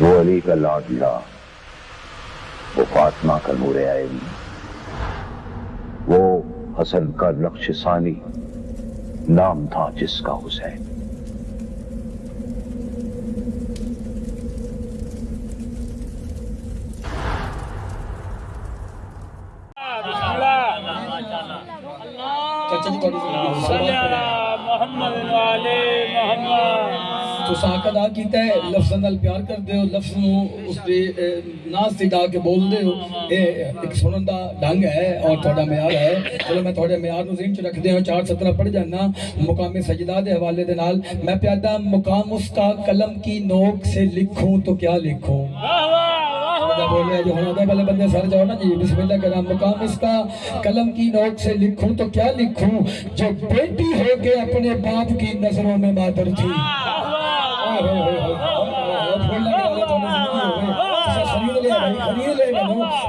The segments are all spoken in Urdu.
وہ علی کا لاڈلا وہ فاطمہ کا نور عین۔ وہ حسن کا نقش ثانی۔ نام تھا جس کا حسین۔ ساک ادا کیتا ہے، لفظ نال پیار کردے ہو، لفظ نو اس دے ناز تے ڈا کے بولدے ہو۔ اے، ایک سنن دا ڈھنگ ہے اور تھوڑا معیار ہے۔ چلو میں تھوڑے معیار نو ذہن چ رکھدے ہاں، چار 417 پڑھ جانا۔ مقام سجدہ دے حوالے دے نال میں پیادا مقام اس کا قلم کی نوک سے لکھوں تو کیا لکھوں؟ جو ہونا ہوتا پہلے بندے سر جاؤ نا جی بسم اللہ کرام، مقام اس کا قلم کی نوک سے لکھوں تو کیا لکھوں؟ جو بیٹی ہو کے اپنے باپ کی نظروں میں مادر تھی۔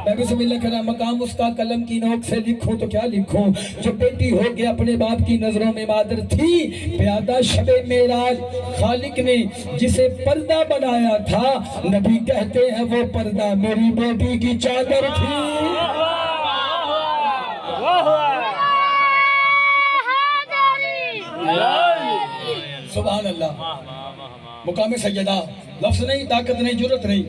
بنو میں بسم اللہ کرام مقام اس کا قلم کی نوک سے لکھوں تو کیا لکھوں؟ جو بیٹی ہو کے اپنے باپ کی نظروں میں مادر تھی، پیادہ شب معراج خالق نے جسے پردہ بنایا تھا۔ نبی کہتے ہیں وہ پردہ میری بیٹی کی چادر تھی۔ سبحان اللہ۔ مقام سجدہ لفظ نہیں، طاقت نہیں جرت نہیں۔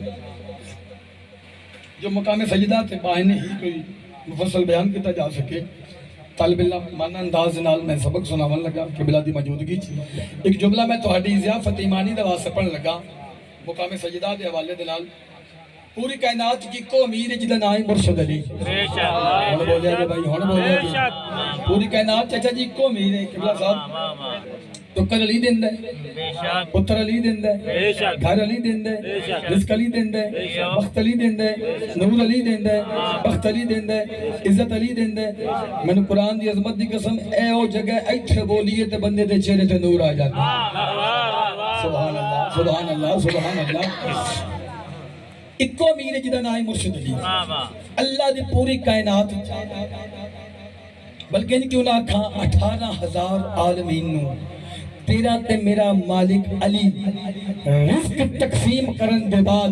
جو مقام سجدہ تے باہنے ہی کوئی مفصل بیان کیتا جا سکے طالب علم مانا انداز نال میں سبق سناون لگا قبلہ دی موجودگی چ ایک جملہ میں تہاڈی ضیافت ایمانی دا واسطے پڑھن لگا مقام سجدہ دے حوالے دے نال پوری کائنات کی کو امیر جدا نام ہے مرشد علی۔ بے شک ہن بولیا جی بھائی ہن بولیا پوری کائنات چچا جی کو امیر ہے قبلہ صاحب۔ ٹکر علی دیندا ہے پتر علی دیندا ہے گھر علی دیندا ہے رزق علی دیندا ہے بخت علی دیندا ہے نور علی دیندا ہے بخت علی دیندا ہے عزت علی دیندا ہے میں قرآن دی عظمت دی قسم اے او جگہ ایتھے بولیے تے بندے دے چہرے تے نور آ جاتا سبحان اللہ سبحان اللہ سبحان اللہ اکو امیر جدا نام ہے مرشد علی اللہ دی پوری کائنات بلکہ ان کیوں نہ کھا اٹھارہ ہزار عالمین نو تیرا تے میرا مالک علی۔ رزق تقسیم کرن دے بعد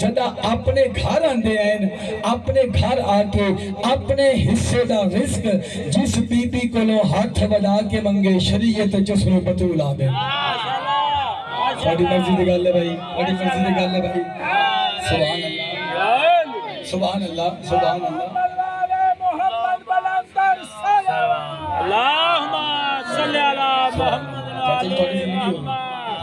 جدا اپنے گھر آندے ہیں، اپنے گھر آ کے اپنے حصے دا رزق جس بی بی کو لو ہاتھ بدا کے منگے، شریعت جس نو بطول آ دے ساڑی مرضی دے گل ہے بھائی ساڑی مرضی دے گل ہے بھائی۔ سبحان اللہ سبحان اللہ سبحان اللہ۔ اللہم صلی علی محمد چاچا تھوڑی زندگی ہو۔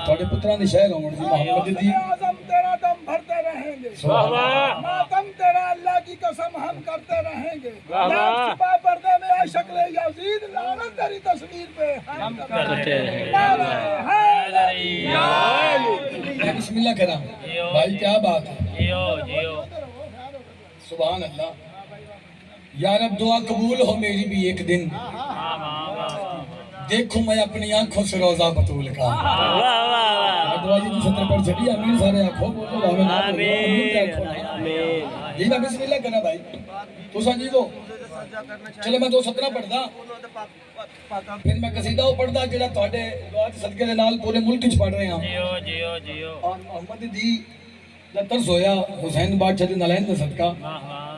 تھوڑے پتران دی شہر ہوں محمد دی۔ اعظم تیرا دم بھرتے رہیں گے۔ سبحان اللہ ماتم تیرا اللہ کی قسم ہم کرتے رہیں گے۔ واہ واہ۔ نام چھپا پردے میں اے شکل یزید لعنت تیری تصویر پہ ہم کرتے ہیں میں بسم اللہ کرا بھائی کیا بات ہے؟ جیو جیو۔ سبحان اللہ۔ یا رب دعا قبول ہو میری بھی ایک دن۔ دیکھوں میں اپنی آنکھوں سے روزہ بطول کا دعا جی سطر پر چڑی امین سارے آنکھوں بولو آمین آمین جی میں بسم اللہ کرا بھائی۔ تو سنجی وہ چلے میں دو سترہ پڑھدا پھر میں قصیدہ وہ پڑھدا جڑا تواڈے دعا دے صدقے دے نال پورے ملک وچ پڑھ رہے ہاں۔ جیو جیو جیو اور محمد دی دا ترس ہویا حسین بادشاہ دے نالین دا صدقہ۔ واہ اہ،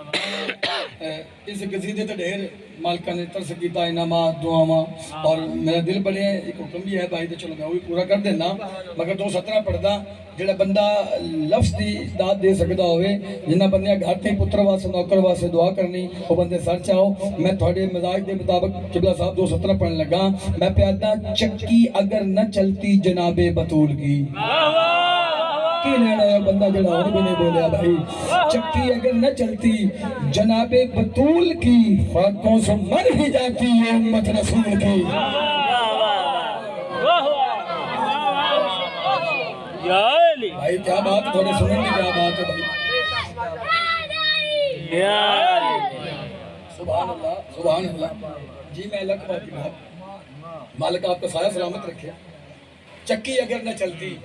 اس قصیدے تے ڈھیر مالکہ نے ترس کیتا انعامات دعاواں، اور میرا دل بڑے ایک حکم بھی ہے بھائی تے چلو میں وہی پورا کر دینا، مگر دو سترہ پڑھدا، جڑا بندہ لفظ دی داد دے سکدا ہوئے جنہ بندے گھر تے پتر واسطے، نوکر واسطے دعا کرنی او بندے سر چاہو، میں تھوڑے مزاج دے مطابق قبلہ صاحب دو سترہ پڑھن لگا، میں پیادا چکی اگر نہ چلتی جناب بطول کی۔ واہ واہ! کی لینا ہے بندہ جڑا اور بھی نہیں بولیا بھائی۔ چکی اگر نہ چلتی جناب بطول کی فاقوں سے مر ہی جاتی یہ امت رسول کی۔ بھائی کیا بات تھوڑے سنن کی کیا بات ہے بھائی؟ سبحان اللہ سبحان اللہ۔ جی میں بات کی بات۔ مالک آپ کا سایہ سلامت رکھے۔ چکی اگر نہ چلتی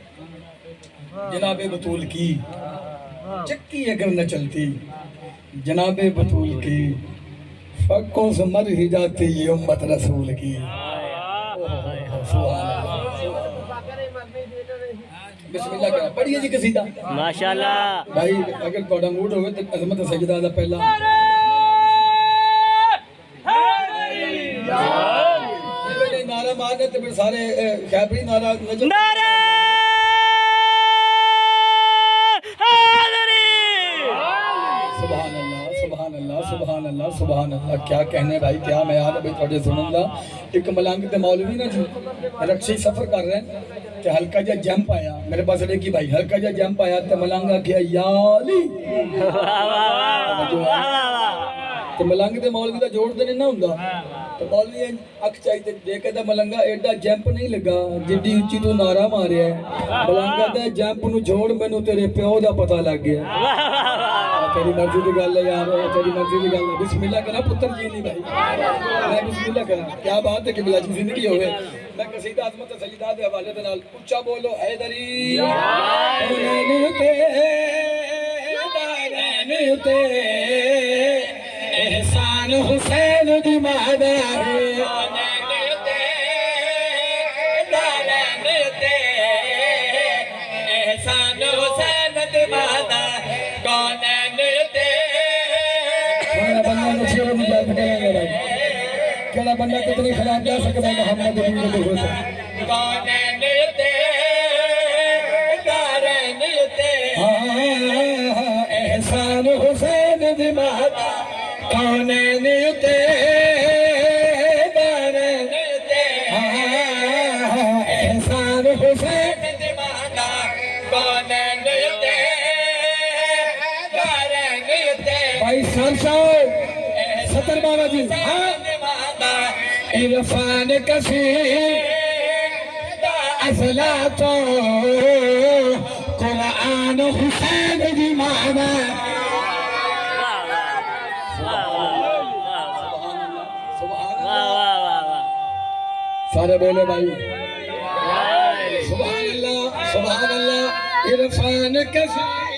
جناب بطول کی چکی اگر نہ چلتی۔ جناب بطول کی فقوں سے مر ہی جاتی یہ امت رسول کی۔ سبحان اللہ بسم اللہ کرا پڑھیے جی قصیدہ؟ ماشاءاللہ۔ بھائی اگر تھوڑا موڈ ہوئے تو عظمت سجدہ دا پہلا۔ نعرہ مارنے تے پھر سارے خیبری نعرہ نجم سبحان اللہ سبحان اللہ کیا کہنے بھائی کیا میں یاد ہے بھائی تھوڑے سنوں گا ایک ملنگ تے مولوی نا جو رکشی سفر کر رہے ہیں تے ہلکا جا جمپ آیا میرے پاس رہے کی بھائی ہلکا جا جمپ آیا تے ملنگ کیا یا علی واہ واہ تے ملنگ تے مولوی دا جوڑ تے نہیں نہ ہوں جی نہیں بھائی میں بسم اللہ کرا کیا بات ہے کہ بلا جی زندگی ہوئے میں قصیدہ عظمت سیدہ دے حوالے دے نال اونچا بولو حیدری دارین تے دارین تے احسان حسین دی کیڑا بندہ کتنی خلاف جا سکتا ہے محمد رسول اللہ بھائی شان صاحب، ستر بابا جی ہاں؟ عرفان کثیر اصلا تو قرآن حسین دی مانا۔ سارے بولے بھائی۔ سبحان اللہ سبحان اللہ عرفان کثیر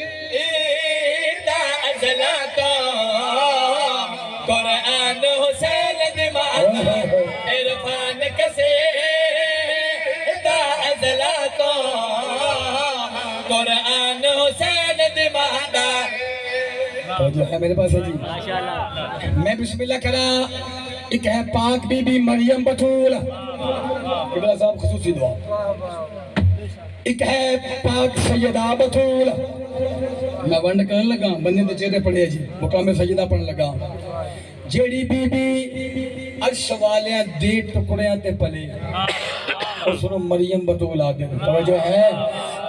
جو ہے میرے پاس ہے جی۔ میں بسم اللہ کرا ہاں، ایک ہے پاک بی بی مریم بطول۔ قبلہ صاحب، خصوصی دعا۔ ایک ہے پاک سیدہ بطول۔ میں ونڈ کرنے لگا، بندے دے چہرے پڑھے جی۔ مقام سیدہ پڑھنے لگا۔ جیڑی بی بی عرش والیاں دی ٹکڑیاں تے پلے، اس نو مریم بطول آدھے توجہ ہے؟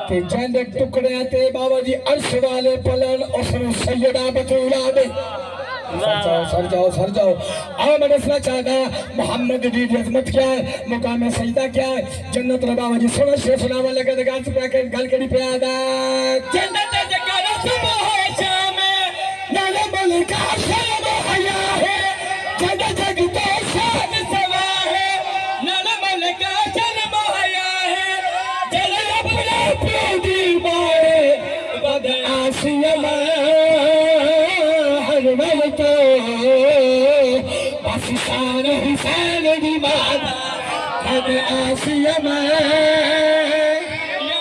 کہ جہاں ٹکڑیاں تے بابا جی عرش والے پلن، اس نو سیدہ بطول آدھے سر جاؤ سر جاؤ سر جاؤ آؤ میں دسنا چاہتا ہاں، محمد دی جی عظمت کیا ہے، مقام سجدہ کیا ہے؟ جنت ربا وجی سونا شیف سناوا لگا دے گال سپا کے گل کری پہ آدھا جنت جگر صبح ہے شام نالا ملکہ شرم حیا بد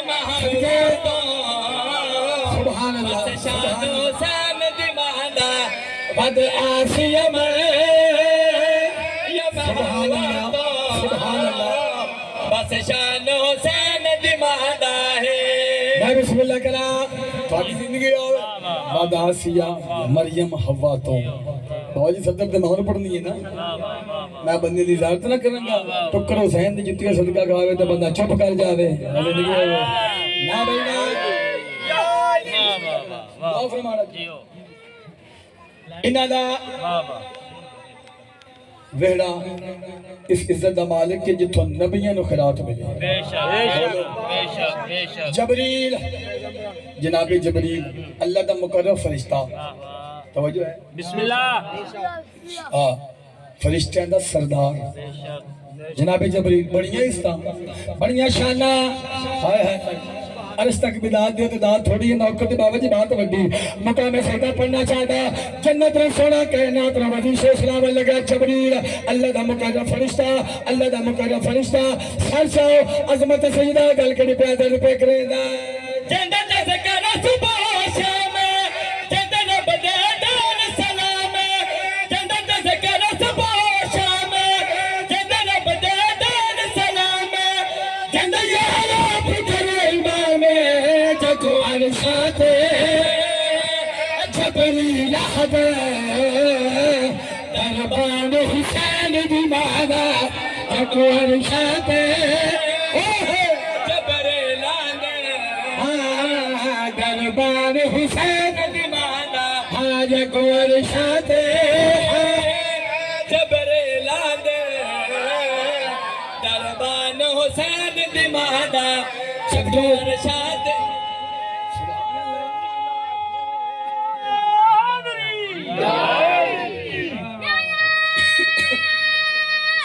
محمد سبحان اللہ بد آسیہ یا سبحان اللہ سبحان اللہ بس شان حسین دیوانا ہے میں بسم اللہ کرا تھوڑی زندگی اور بعد آسیہ، مریم، حوا تو۔ بابا جی صدر تے پڑھنی ہے نا؟ میں بندے دی زیارت نہ کروں گا ٹکر حسین دی جتیاں صدقہ کھاوے تے بندہ چپ کر جاوے زندگی ہوے نہ بھائی نہ دعا فرمانا جی انہاں دا ویڑا اس عزت دا مالک کہ جتوں نبیاں نو خیرات ملے بے شک بے شک بے شک جبریل جناب جبریل اللہ دا مقرر فرشتہ توجہ ہے بسم اللہ ہاں فرشتیاں دا سردار۔ جناب جبریل، بڑیاں استا بڑیاں شانہ ہائے ہائے عرش تک بدات دیو تو دات تھوڑی ہے، نوکر دی بابا جی بات وڈی۔ مقام سیدہ پڑھنا چاہتا جنت رہ سونا، کائنات رہ وزی سے اسلام لگا، جبریل۔ اللہ دا مقرر فرشتہ، اللہ دا مقرر فرشتہ۔ سر ساو عظمت سیدہ گل کری پیادر پہ کرے دا جند تذکر صبح و جبر دربان حسین شاطئ جبر دربان حسین شکر شاطئ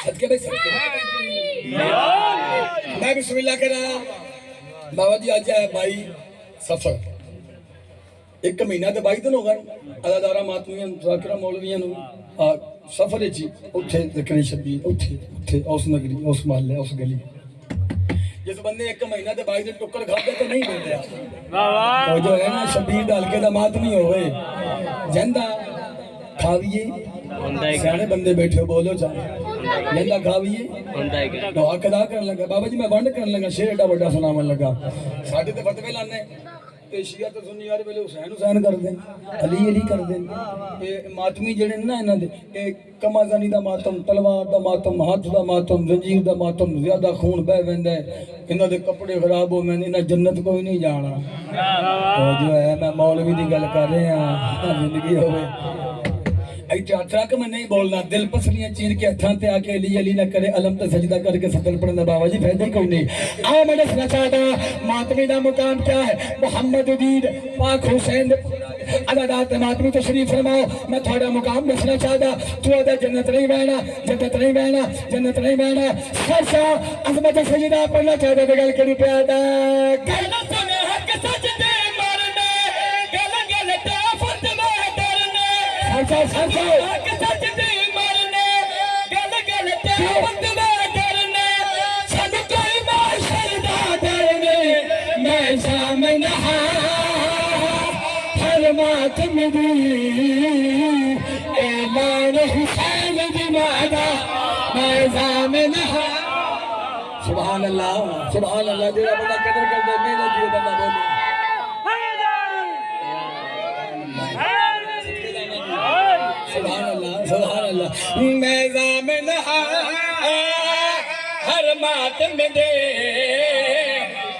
صدقے بھائی صدقے میں بسم اللہ کرا بابا جی آج ہے بھائی سفر۔ ایک مہینہ تے بائی دن ہو گئے ادادارا ماتمیاں، ذاکرہ مولویاں نو۔ سفر جی۔ اٹھے ذکری شبیر اٹھے اٹھے اس نگری اس محلے اس گلی۔ جس بندے ایک مہینہ تے بائی دن ٹکر کھاتے تو نہیں ملتے واہ تو جو ہے نا، شبیر ڈال کے دا ماتمی ہوئے۔ جندہ کھاویے۔ سیانے بندے بیٹھے بولو جا۔ لیندا کھاویے ہوندا ہے؟ تو اقدا کرن لگا۔ بابا جی میں بند کرن لگا شیر اڈا بڑا سنا من لگا۔ ساڈے تے فتوے لانے۔ تے تے سنی آرے پہلے حسین حسین کر دیں علی علی کر دیں ماتمی جڑے نا انہاں دے اے کما دا ماتم تلوار دا ماتم ہاتھ دا ماتم زنجیر دا ماتم زیادہ خون بے ویندا ہے۔ انہاں دے کپڑے غراب ہو میں انہاں جنت کوئی نہیں جانا۔ تو جو ہے میں مولوی دی گل کر رہے ہیں زندگی ہوئے۔ ایتھے ہاتھ رکھ میں نہیں بولنا، دل پسلیاں چیر کے ہتھاں تے آ کے علی علی نہ کرے، علم تے سجدہ کر کے سطر پڑھنا بابا جی فائدہ کوئی نہیں۔ آ میں دسنا چاہتا ماتمی دا مقام کیا ہے؟ محمد دید پاک حسین عددات ماتمی تشریف فرماؤ۔ میں تھوڑا مقام دسنا چاہتا تو ادا جنت نہیں بہنا، جنت نہیں بہنا، جنت نہیں بہنا۔ سر سرسا عظمت سجدہ پڑھنا چاہتا تے گل کری پیادا کہنا گل سنے، حق سچ میں سامن سبحان اللہ سبحان اللہ جڑا بندہ قدر کر دے میرے جیو بندہ بولے سبحان اللہ سبحان اللہ میں زامن ہر ماتم دے۔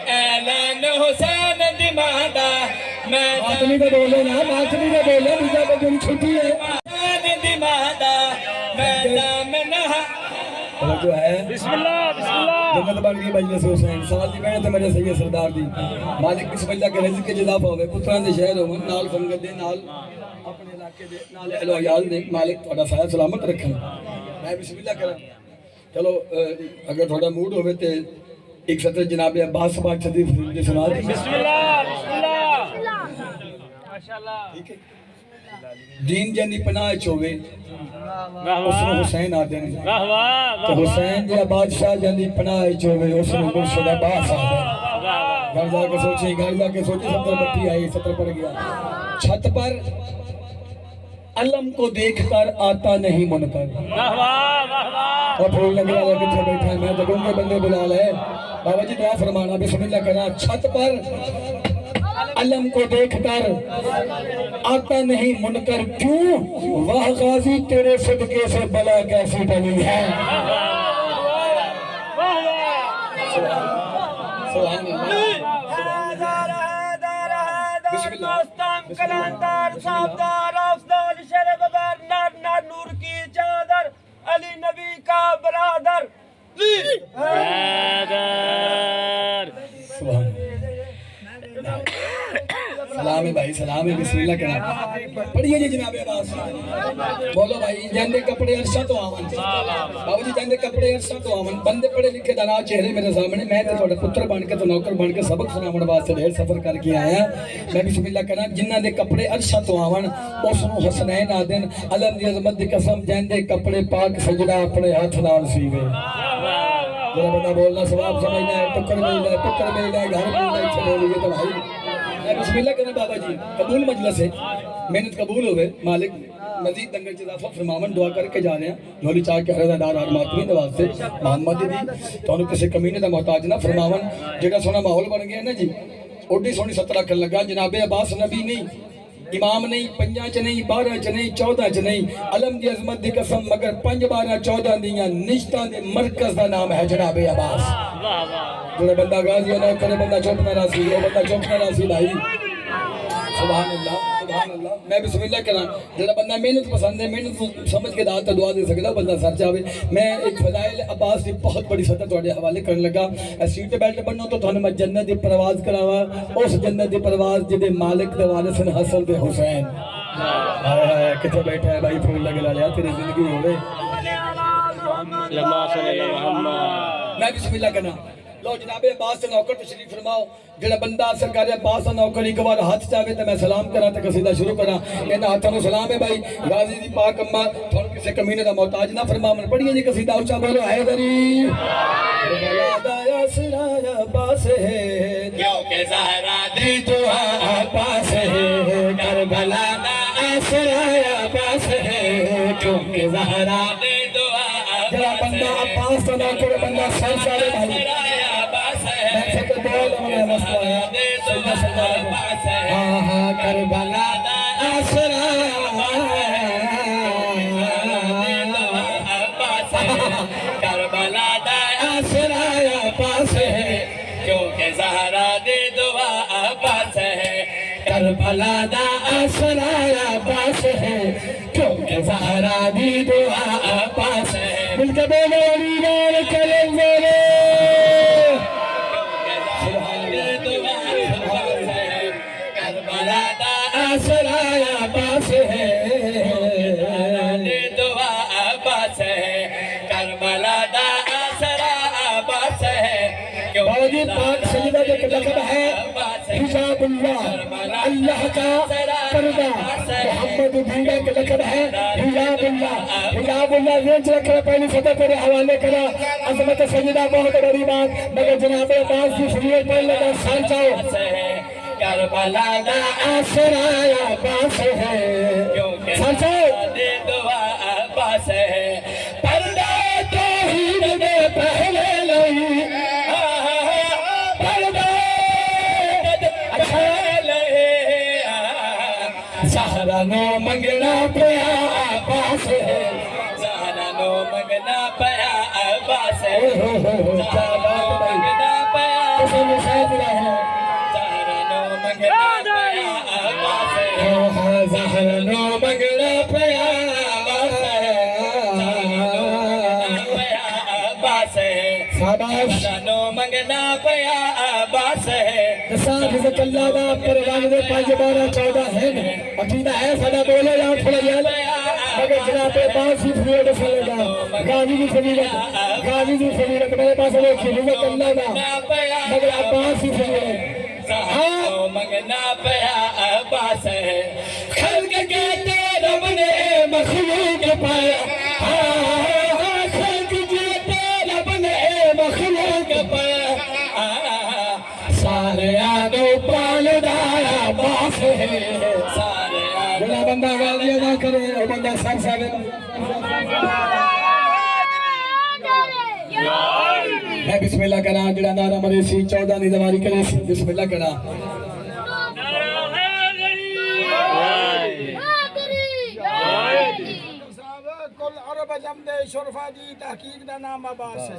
اعلان حسین دی مادا میں ماتمی کا بولے نا ماتمی کا بولے بیجا بجن چھٹی ہے۔ حسین دی مادا میں زامن جو ہے۔ بسم اللہ بسم اللہ۔ جنت بن گئی مجلس حسین۔ سوال دی محنت میرے سید سردار دی۔ مالک بسم اللہ کے رزق کے جزاف ہوے پتراں دے شہر ہون نال سنگت دے نال۔ اپنے علاقے دے نال اہل عیال دے مالک تہاڈا سایہ سلامت رکھن۔ میں بسم اللہ کراں۔ چلو اگر تہاڈا موڈ ہوے تے ایک سطر جناب عباس پاک شریف دے سنا دی بسم اللہ بسم اللہ ماشاءاللہ۔ ٹھیک ہے۔ دین جن دی پناہ چ ہوے واہ اس واہ۔ نو حسین آدے نے واہ واہ واہ۔ حسین جا بادشاہ جن دی پناہ چ ہوے اس نو مرشد عباس واہ واہ گھر جا کے سوچی گھر جا کے سوچی ستر بٹی آئی ستر پڑ گیا۔ چھت پر علم کو دیکھ کر آتا نہیں من کر۔ واہ واہ واہ واہ۔ اور پھول لگا لگا پیچھے بیٹھا ہے۔ میں تو کے بندے بلا لے۔ بابا جی دعا فرمانا بسم اللہ کرنا چھت پر علم کو دیکھ کر آتا نہیں من کر۔ کیوں؟ وہ غازی تیرے صدقے سے بلا کیسی ڈلی ہے؟ سبحان اللہ۔ بسم اللہ نور کی چادر علی نبی کا برادر۔ حیدر سبحان اللہ۔ سلام ہے بھائی سلام ہے بسم اللہ کرنا پڑھیے جی جناب عباس۔ بولو بھائی جاندے کپڑے عرصہ تو آون بابو جی جاندے کپڑے عرصہ تو آون بندے پڑھے لکھے دانا چہرے میرے سامنے۔ میں تے تھوڑا پتر بن کے تو نوکر بن کے سبق سناون واسطے ڈھیر سفر کر کے آیا۔ میں بسم اللہ کرنا جنہ دے کپڑے عرصہ تو آون اس نو حسنین آدن علم دی عظمت دی قسم جاندے کپڑے پاک سجدہ اپنے ہاتھ نال سیوے۔ جڑا بندہ بولنا ثواب سمجھنا ہے ٹکر ملنا ہے پتر ملنا ہے گھر ملنا ہے چھوڑ لیے تو بھائی۔ میں بسم اللہ کریں بابا جی قبول مجلس ہے۔ محنت قبول ہوئے مالک مزید دنگر چ اضافہ فرمامن دعا کر کے جا رہے ہیں۔ جھولی چاہ کے حرد دار ہر ماتمی نواز سے محمد دی۔ تو انہوں کسے کمینے دا محتاج نہ فرمامن جگہ سونا ماحول بن گیا نا جی اوڈی سونی سترہ کر لگا جناب عباس نبی نہیں۔ امام نہیں پنجا چ نہیں بارہ چ نہیں چودہ چ نہیں علم دی عظمت دی قسم مگر پنج بارہ چودہ دیاں نشتاں دے مرکز دا نام ہے جناب عباس۔ جڑا بندہ غازی نہ کرے بندہ چپ نہ راسی بندہ چپ نہ راسی بھائی۔ سبحان اللہ۔ سبحان اللہ میں بسم اللہ کراں جڑا بندہ محنت پسند ہے محنت سمجھ کے دعات دعا دے سکدا بندہ سر چاہے میں ایک فضائل عباس دی بہت بڑی سطح تواڈے حوالے کرن لگا۔ اے سیٹ بیلٹ بنو تو تھانوں میں جنت دی پرواز کراواں۔ اس جنت دی پرواز جدے مالک دے وارث ہیں حسن تے حسین۔ کتے بیٹھا ہے بھائی؟ پھول لگا لیا تیری زندگی اللہ محمد. میں بسم اللہ کرنا لو جناب عباس سے نوکر تشریف فرماؤ جڑا بندہ سرکار عباس سے نوکر ایک بار ہاتھ چاہے تو میں سلام کرا تے قصیدہ شروع کرا ان ہاتھوں نو سلام ہے بھائی غازی دی پاک اماں تھوڑا کسے کمینے دا محتاج نہ فرماون پڑھیے جی قصیدہ اونچا بولو حیدری کربلا دا اسرا عباس ہے کیونکہ زہرا دی دعا عباس ہے کربلا دا اسرا عباس ہے کیونکہ زہرا دے دعا جڑا بندہ عباس سے نوکر بندہ سر چاہے بھائی کربلا دا اسرا باس ہے، کربلا دا اسرا عباس ہے کیونکہ زہرا دے دعا باس ہے کربلا دا اسرا عباس ہے کیونکہ زہرا دی دعا عباس ہے مل کے بولو۔ پردہ محمد لقب ہے حجاب اللہ حجاب اللہ ذہن رکھ رہا پہلی سطح تیرے حوالے کرا۔ عظمت سجدہ بہت بڑی بات۔ مگر جناب عباس کی فریت پر لگا کربلا دا عباس ہے۔ اللہ دا پروان دے پانچ بارہ چودہ ہے عقیدہ ہے سدا بولے یا تھوڑا جال مگر جناب پاس ہی فریڈ سلے گا غازی بھی فریڈت غازی جی بھی فریڈت میرے پاس وہ کی اللہ دا مگر عباس ہی فریڈت منگنا پیا باس ہے خلق کے رب نے مخلوق پایا ہاں، خلق کے رب نے مخلوق پایا سارے ہے بندہ غازی ادا کرے بندہ میں بسم اللہ کرا جڑا نارا مرے سی چودہ دی دواری کرے سی بسم اللہ کرا کل عرب جمد شرفا دی تحقیق دا نام عباس ہے۔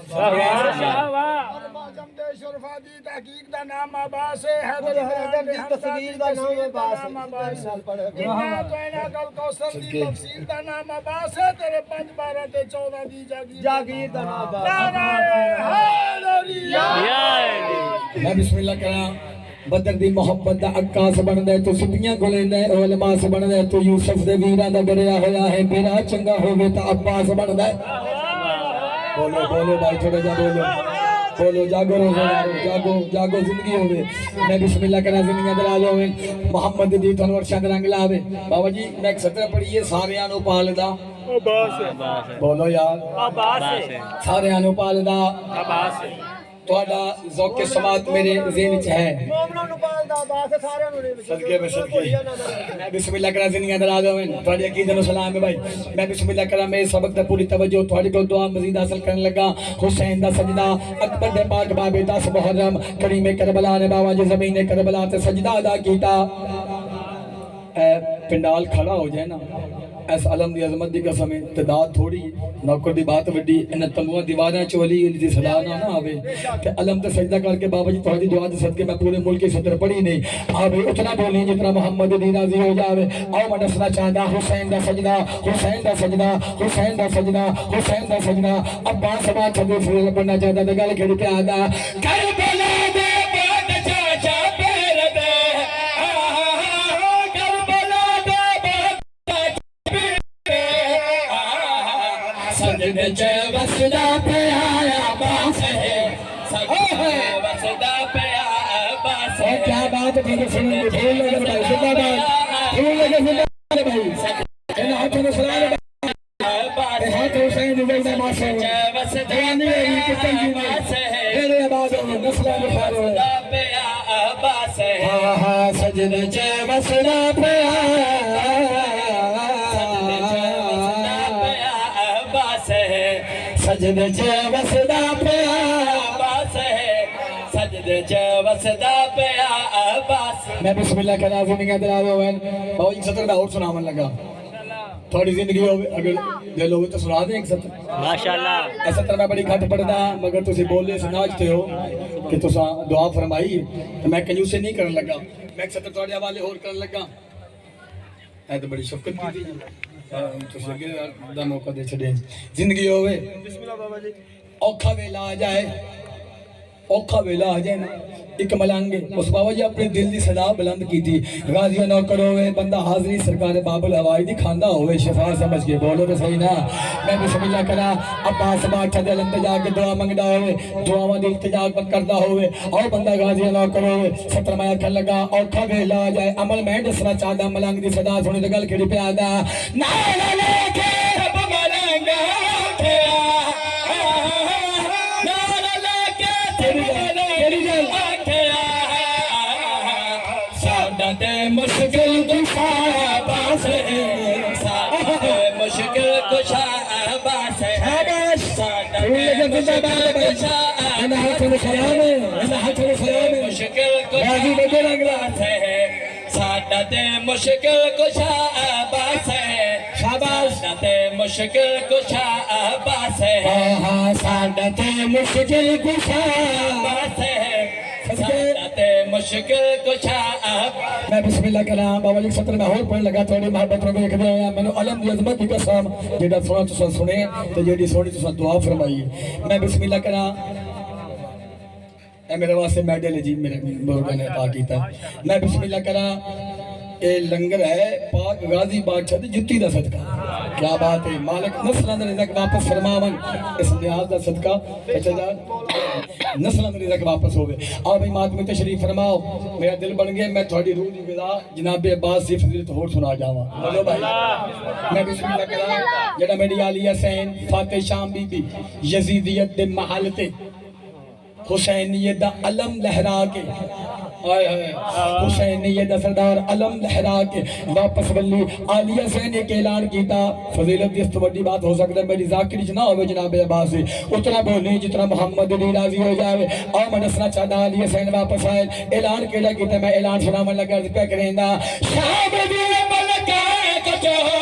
شرفا دی تحقیق دا نام عباس ہے۔ حیدر عباد دی تصویر دا نام عباس ہے۔ جنہ تو اینا کل کوسر دی تفسیر دا نام عباس ہے۔ تیرے پنج بارہ تے چودہ دی جاگیر جاگیر دا نام عباس۔ میں بسم اللہ کرا بدر دی محبت دا عکاس بندا ہے تو سپیاں گلیندا ہے علماء سے بندا ہے تو یوسف دے ویراں دا ڈریا ہویا ہے۔ میرا چنگا ہوے تا عباس بندا ہے بولو بولو بھائی چھوڑے جا بولو۔ بولو جاگو روزے دارو جاگو جاگو زندگی ہوے میں بسم اللہ کرنا زندگی دراز ہوے محمد دی تنور شاد رنگ لاوے۔ بابا جی میں 70 پڑھیے ساریاں نو پالدا عباس بولو یار۔ عباس ساریاں نو پالدا عباس تہاڈا ذوق سماعت میرے ذہن چاہے ہے صدقے بے صدقے میں بسم اللہ کرا زنی اندر آگا جاویں توڑی عقیدت و سلام ہے بھائی میں بسم اللہ کرا میں سبق تے پوری توجہ توڑی کو دعا مزید حاصل کرنے لگا حسین دا سجدہ اکبر دے پاک بابے 10 محرم کریم کربلا نے بابا جے زمین کربلا تے سجدہ دا کیتا اے پنڈال کھڑا ہو جائے نا اس علم دی عظمت دی قسم تعداد تھوڑی، نوکر دی بات وڈی ان تمبووں دیواراں چ ولی دی صدا نہ نہ آوے۔ تے علم تے سجدہ کر کے بابا جی تہاڈی دعا دے صدقے میں پورے ملک کی صدر پڑھی نہیں آوے، اتنا بولیں جتنا محمد دی راضی ہو جاوے۔ او میں دسنا چاہندا، حسین دا سجدہ، حسین دا سجدہ، حسین دا سجدہ، حسین دا سجدہ۔ ابا سبا چھو پھر بننا چاہندا تے گل کھڑی پہ آدا کر بلا دے! بچ بسدا پہ آیا باس ہے۔ بسدا پہ آیا باس ہے۔ کیا بات ہے؟ سننے بھول لگا زندہ باد۔ سجد چے وسدا پیا عباس ہے۔ سجد چے وسدا پیا عباس۔ میں بسم اللہ کا نام سنیں گا دراز ہوئے بہت ایک جی سطر میں اور سنا من لگا۔ تھوڑی زندگی ہوئے اگر دے لوگے تو سنا دیں ایک سطر۔ ماشاءاللہ۔ ایسا طرح میں بڑی گھٹ پڑھنا مگر تو تسی بولے سناجتے ہو کہ تو سا دعا فرمائی۔ میں کنیو سے نہیں کرن لگا میں ایک سطر تھوڑے حوالے اور کرن لگا۔ اے تو بڑی شفقت کی تھی دا موقع دے چھڑے زندگی ہوئے۔ اوکھا ویلا آ جائے۔ اوکھا ویلا آ جائے نا ایک ملانگے۔ اس بابا جی اپنے دل دی صدا بلند کی تھی غازیہ نہ کرو وے، بندہ حاضری سرکار باب الہوائی دی کھاندہ ہوئے شفا سمجھ گئے بولو تو صحیح نا۔ میں بسم اللہ کرا ابا سبا چھا دے لندے جا کے دعا منگدا ہوئے دعا دعاواں دی التجا کردہ ہوئے اور بندہ غازیہ نہ کرو وے۔ ستر مایا کھل لگا، اوکھا ویلا آ جائے۔ عمل میں دسنا چاہدہ ملانگ دی صدا سنے دگل کھڑی پہ آدھا نائے لے کے حکم کلام ہے اللہ حکم کلام ہے۔ مشکل کو بدل اگلاس ہے۔ سعادت مشکل کشا عباس ہے۔ شاباش دے مشکل کشا عباس ہے۔ ہاں سعادت مشکل شاہ عباس ہے۔ میں بسم اللہ کلام اول ایک سطر میں ہور پڑھ لگا تھوڑی محبت رو دیکھ دیا میں نے علم دی عظمت دی قسم جیڑا سونا تساں سنے تو جیڑی سونی تساں دعا فرمائی میں بسم اللہ کلام اے میرے واسطے میڈل ہے جی میرے بزرگوں نے عطا کیتا ہے۔ میں بسم اللہ کرا اے لنگر ہے، پاک غازی بادشاہ دی جتی دا صدقہ۔ کیا بات ہے، مالک نسلاں دے رزق واپس فرماون۔ اس نیاز دا صدقہ اچھا جان، نسلاں دے رزق واپس ہو ہوے آ بھائی میں تشریف فرماؤ۔ میرا دل بن گیا، میں تھوڑی روح دی غذا جناب عباس دی فضیلت ہور سنا جاواں بولو بھائی۔ میں بسم اللہ کرا جڑا میری عالیہ سین فاتح شام بی بی یزیدیت دے محل تے حسینیت دا علم لہرا کے۔ آئے آئے۔ حسینیت دا سردار علم لہرا کے۔ واپس بلی آلیہ سینے کے اعلان کیتا، فضیلت دیست وڈی بات ہو سکتا ہے، میری ذاکری جنا ہوئے جناب عباسی اتنا بولنے جتنا محمد علی راضی ہو جاوے۔ آمن اسنا چاہتا آلیہ سین واپس آئے۔ اعلان کے لیے کیتا ہے؟ میں اعلان سنامن لگا رکھا کریں دا شاہ بیدی ملکہ کچھ ہو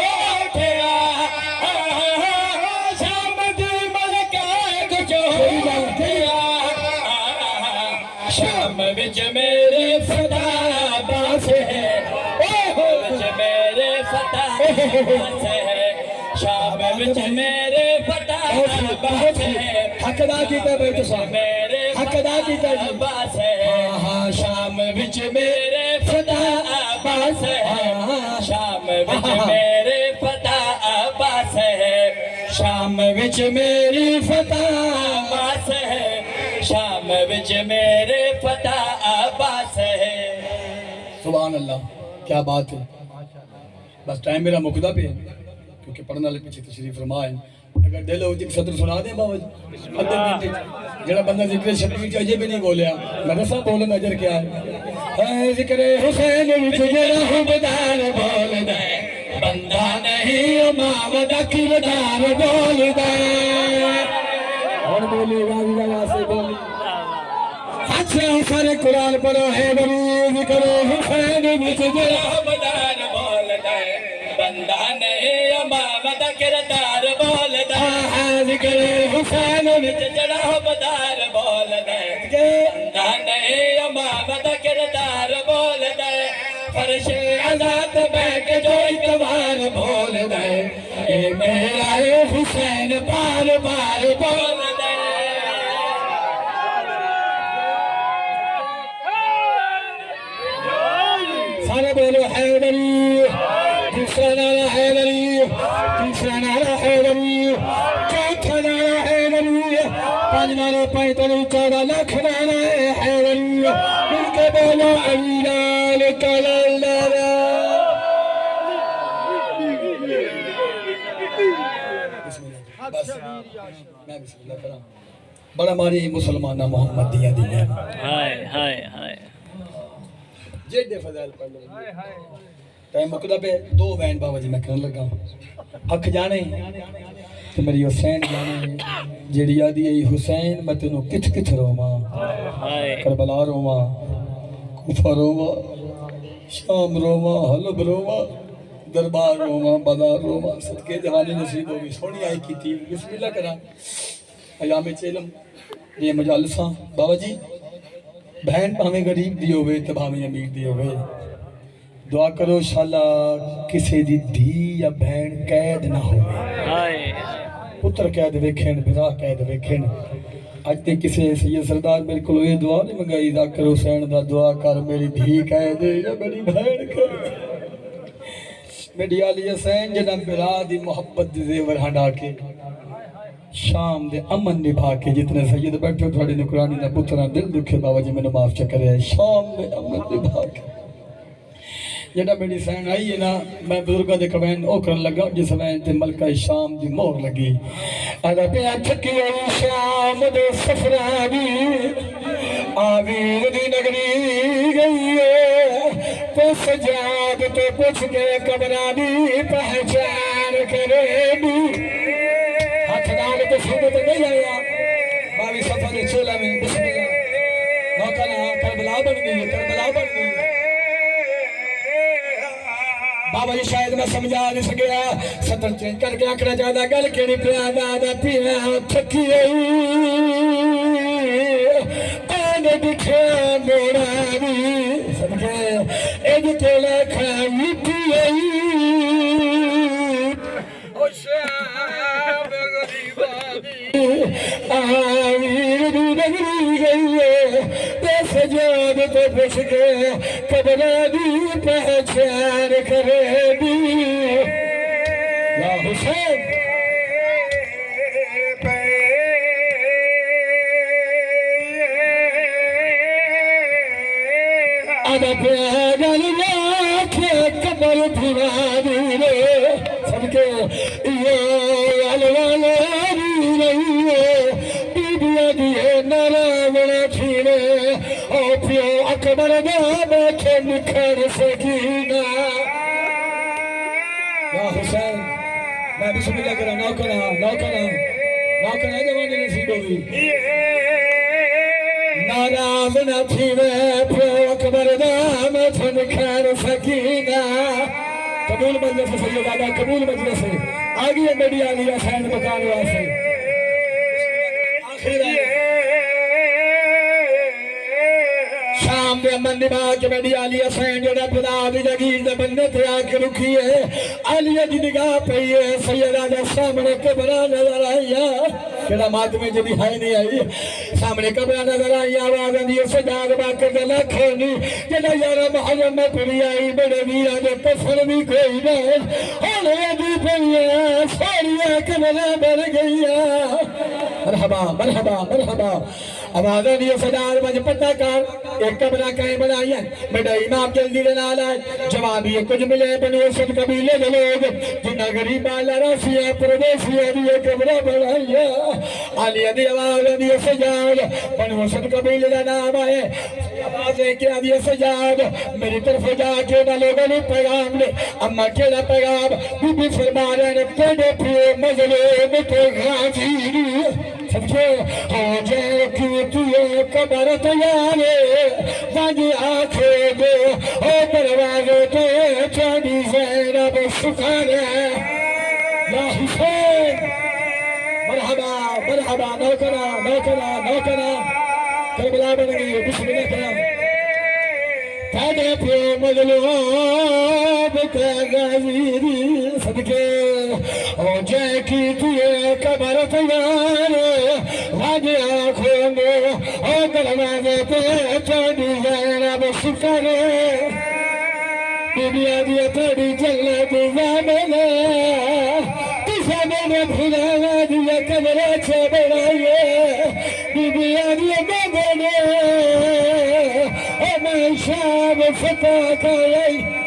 میرے فدا باس ہے۔ وچ میرے فدا باس ہے۔ شام وچ میرے فدا باس ہے۔ حق ہے میرے حق ادا کیتا باس ہے۔ جی۔ ہاں، ہاں، شام وچ میرے فدا باس ہے۔ ہاں، شام وچ میرے فدا باس ہے۔ شام وچ میری فدا کیا بات ہے؟ بس ٹائم میرا مقدہ پہ ہے، کیونکہ پڑھنا لے پیچھے تشریف رما ہے اگر دل ہوتی تو صدر سنا دیں بابا جی۔ جڑا بندہ ذکر شبیر چاہیے بھی نہیں بولیا۔ میں مدرسہ بولن اجر کیا ہے؟ ذکر حسین وچ جڑا حبدار بولدا بندہ نہیں امام دا بول بولدا اور بولی غازی جی دا واسطے بولی اچھا سارے قرآن پڑھو ہے بری کرو حسین وچ جڑا حبدار بولدا ہے بندہ نہیں امام دا کردار بولدا ہے ذکر حسین وچ جڑا حبدار بولدا ہے بندہ نہیں امام دا کردار بولدا ہے فرش آزاد بیٹھ جو اتوار بول دے۔ اے میرا حسین بار بار۔ بول بولدا ہے سارے بولو حیدری دوسرا نعرہ حیدری تیسرا نعرہ حیدری، چوتھا نعرہ حیدری پانچ نعرہ پینتالیس چودہ لاکھ نعرہ حیدری مل کے بولو علی لال کلال بڑا ماری مسلمانہ محمد دیا دیا ہائے جیڈے فضائل پڑھ لو۔ ٹائم مکدا پہ دو بین بابا جی میں کرن لگا اکھ جانے تے میری حسین جانے جیڑی آدھی ای حسین میں تینوں کتھ کتھ روواں ہائے۔ کربلا روواں کوفہ روواں شام روواں حلب روواں دربار روواں بازار روواں صدقے جوانی نصیب ہوگی سونی آئی کیتی بسم اللہ کرا۔ ایام چلم یہ مجالساں بابا جی بہن پاویں غریب دی ہوئے تے بھاویں امیر دی ہوئے دعا کرو شالا کسے دی دھی یا بہن قید نہ ہوئے پتر قید ویکھن بھرا قید ویکھن۔ اج تے کسے سید سردار میرے کولو یہ دعا نہیں منگائی۔ ذاکر حسین دا دعا کر میری دھی قید یا میری بہن قید۔ میری علی حسین جنہ برا دی محبت دی زیور ہنڈا کے۔ شام دے امن نبھا کے جتنے سید بیٹھے تھوڑی نکرانی دا پترا دل دکھے بابا جی میں نے معاف چکرے شام دے امن نبھا کے۔ جڑا میری سین آئی ہے نا، میں بزرگاں دے کمین او کرن لگا، جس وین تے ملکہ شام دی مہر لگی۔ ادا پیا تھکی ہوئی شام دے سفرانی آویر دی نگری گئی ہے، تو سجاد تے پوچھ کے قبرانی پہچان کرے دی ہاتھ نال نہیں آیا باوی سفر چولا میں بسم اللہ موقع نہ کربلا بن گئی کربلا بن گئی بابا جی شاید میں سمجھا نہیں سکیا سطر چینج کر کے آکڑا چاہتا گل کیڑی پیا دادا پیا تھکی آن دکھا میرا بھی سمجھے اج کولا کھا مٹی آئی سجاد تے پوچھ کے دی پہچان کرے دی یا حسین نو کرا نو کرا نو کرا جوانی نصیب ہوئی ناراض نہ تھیوے پیو اکبر دام تھن کھر سکینہ قبول مجلس سے سید قبول مجلس سے آگئی ہے میری علی حسین مکان واسے شام دے امن نبھا کے میری علی حسین جڑا خدا دی جگیر دے بندے تے آ کے رکھی ہے علی دی نگاہ پئی ہے سیدہ دے سامنے قبرہ نظر آئی ہے کیڑا ماتمے جدی ہے نہیں آئی سامنے قبرہ نظر آئی آواز آندی ہے سجاد باکر دے لکھے نہیں جڑا یارا محرم میں کڑی آئی بڑے ویرا دے پسر بھی کوئی نہ ہونے دی پئی ہے ساریاں قبرہ بن گئی ہے مرحبا مرحبا مرحبا آواز آندی ہے سجاد مجھ پتہ کر ایک کمرہ کہیں بنائی ہے بڑا امام جلدی دے نال جواب یہ کچھ ملے بنو سب قبیلے دے لوگ، جنہ غریب آلہ رسی ہے پردیسی ہے یہ کمرہ بنائی ہے۔ علی دی آواز دی سجاد بنو سب قبیلے دا نام ہے۔ آواز ہے کہ دی سجاد میری طرف جا کے نہ لوگوں نے پیغام لے اما کیڑا پیغام؟ بی بی فرما رہے نے تیرے پیے مظلوم کے غازی سمجھے ہو جائے کہ تیے قبر تیارے واجی آنکھیں دے او دروازے تے چانی زینب سکھر یا حسین، مرحبا مرحبا، نوکرا نوکرا نوکرا۔ کربلا بن گئی، بسم اللہ کرام تیرے پیے مظلوم کے غازی صدقے ہو جائے کہ تیے قبر تیار واجی آنکھوں دے او دروازے تے چانی زینب سکھر دنیا دیا تھوڑی جنت زامنے تسا میں بھولا دیا کمرہ چھے بڑھائیے دنیا دیا بگنے او میں شام فتح کھائی